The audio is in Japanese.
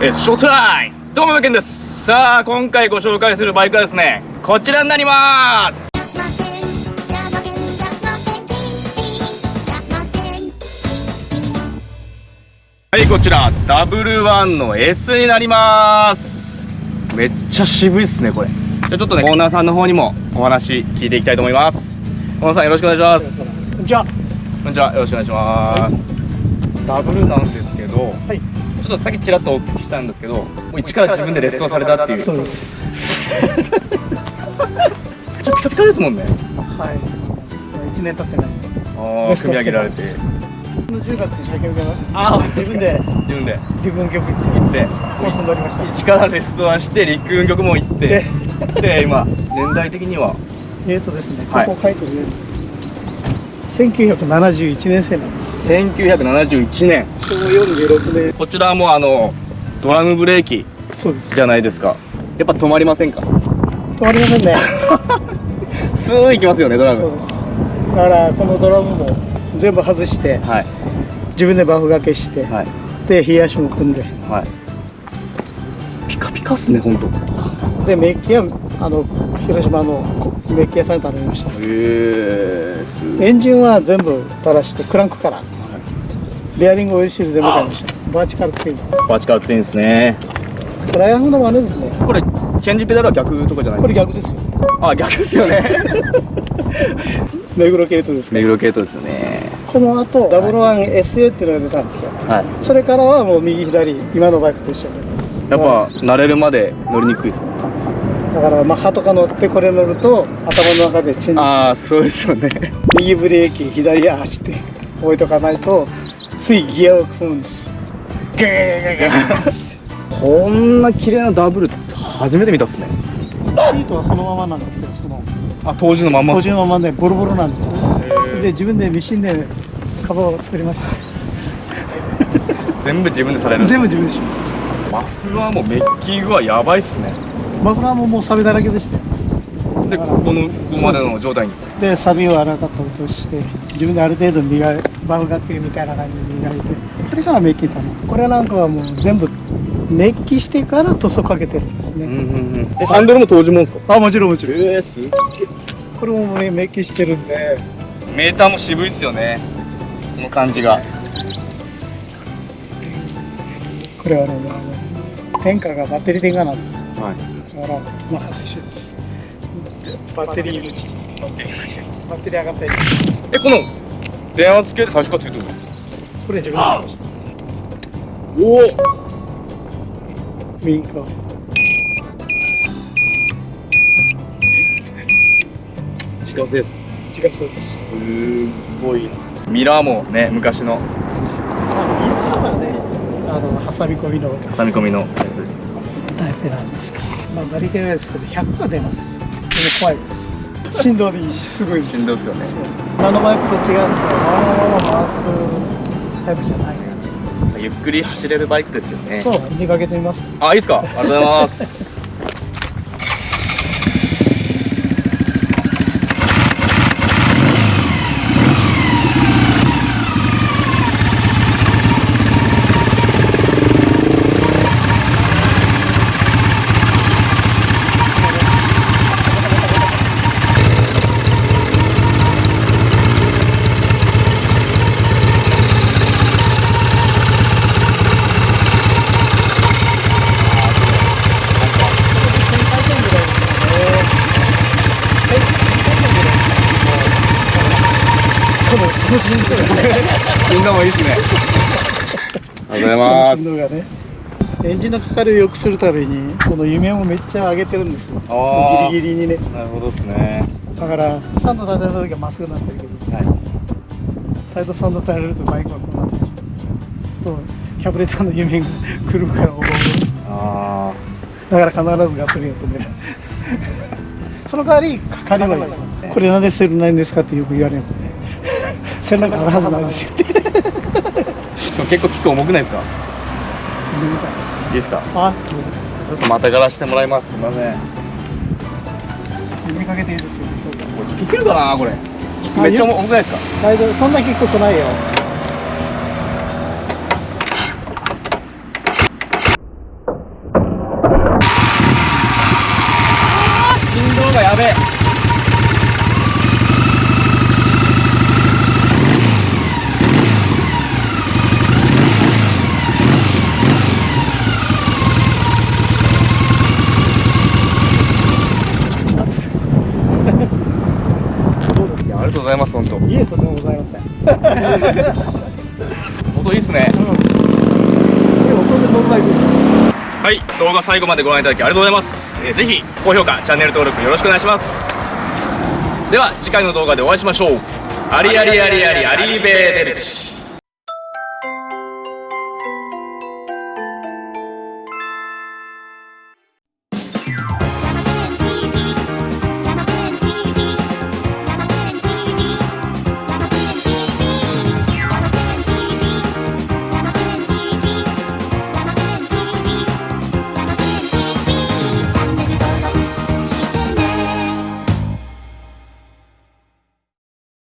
えショータイムどうも、けんです。さあ、今回ご紹介するバイクはですね、こちらになります。はい、こちら、ダブルワンの S になります。めっちゃ渋いっすね、これ。じゃあちょっとね、オーナーさんの方にもお話聞いていきたいと思います。オーナーさん、よろしくお願いします。こんにちは。こんにちは、よろしくお願いします。ダブルなんですけど、はい。ちょっとさっきちらっとお聞きしたんですけど、もう一から自分でレッスンされたっていう。そうです。ちょっとピカピカですもんね。はい。一年経ってない。ああ、組み上げられて。この10月に最近受けます。あ自分で自分で陸軍局行ってコースに乗りました。一からレストアンして、陸運局も行って、で、今、年代的には、えーとですね、はいここ書いてるね。1971年生なんです。1971年。昭和46年。こちらもあの、ドラムブレーキ。じゃないですか。やっぱ止まりませんか？止まりませんね。スー行きますよね、ドラム。そうです。だからこのドラムも全部外して、はい。自分でバフ掛けして、はい。で冷やしも組んで、はい。ピカピカっすね、ほんと。でメッキはあの広島のメッキ屋さんに頼みました。へえエンジンは全部垂らしてクランクからベアリングオイルシール全部買いましたバーチカルツイン。バチカルツインですね。トライアングルの真似ですね。これ、チェンジペダルは逆とかじゃない？これ逆ですよ。あ、逆ですよね。目黒系統です目黒系統ですよね。この後ダブルワン SA っていうのが出たんですよ。はい。それからはもう右左今のバイクと一緒になってます。やっぱ、慣れるまで乗りにくいですかだからマッハとか乗ってこれ乗ると頭の中でチェンジ。ああ、そうですよね。右ブレーキ左足って置いとかないとついギアを踏むんですガーガーガーガこんな綺麗なダブル初めて見たっすね。シートはそのままなんですよそのあ、当時のまんま。当時のままねボロボロなんです。で自分でミシンでカバーを作りました。全部自分でされる。全部自分でしマフラーもメッキ具はやばいっすね。マフラーももうサビだらけでしたよで、ここの、ここまでの状態に。でサビをあらかた落として自分である程度磨いバフ掛けみたいな感じで磨いてそれからメッキたのこれなんかはもう全部メッキしてから塗装かけてるんですね、うんうんうん。え、ハンドルも当時もんすか？あもちろんもちろんえー、すこれもねメッキしてるんでメーターも渋いっすよね。この感じが。これはねあの点火がバッテリー点火なんですよはい。だからまあ一緒ですバッテリー口バッテリー上がったりえ、この、電圧系で最初からついてるんです。かこれ自分でしましたおお右側自家製です。違うそうです。す。ごいミラーもね昔のまあ今はねあの挟み込みの挟み込みのタイプなんです。けどまあなり手ないです。けど100が出ます。でも怖いです。振動でいいしすごいです振動ですよね。そうそう他のバイクと違うのまま回すタイプじゃないかゆっくり走れるバイクですよね。らそう出かけてみます。あいいですか？ありがとうございます1000回転ぐらいですかね1000回転ぐらいこのこの振動がね振動もいいですねありがとうございま振動がねエンジンのかかりを良くするためにこの夢をめっちゃ上げてるんですよ。ギリギリにね。すなるほどですね。だからサンド立てた時はまっすぐなんだけどはい。サイドサンド耐えれるとバイクはこうなってる。ちょっとキャブレターの夢が来るから思うあだから必ずガソリンを止めるその代わりかかりはこれなんでセルないんですかってよく言われる背中あるはずなんですよ。結構キック重くないですか？いいですか？あちょっとまたがらしてもらいます。すいません。見かけていいですよ。キックるかなこれ？めっちゃ重くないですか？大丈夫。そんなキック来ないよ。やべえ。ざいます本当。かいえとてもございません。音いいっすね。うん。はい動画最後までご覧いただきありがとうございます、えーぜひ高評価チャンネル登録よろしくお願いします。では次回の動画でお会いしましょう。ありありありありありーベーデルチ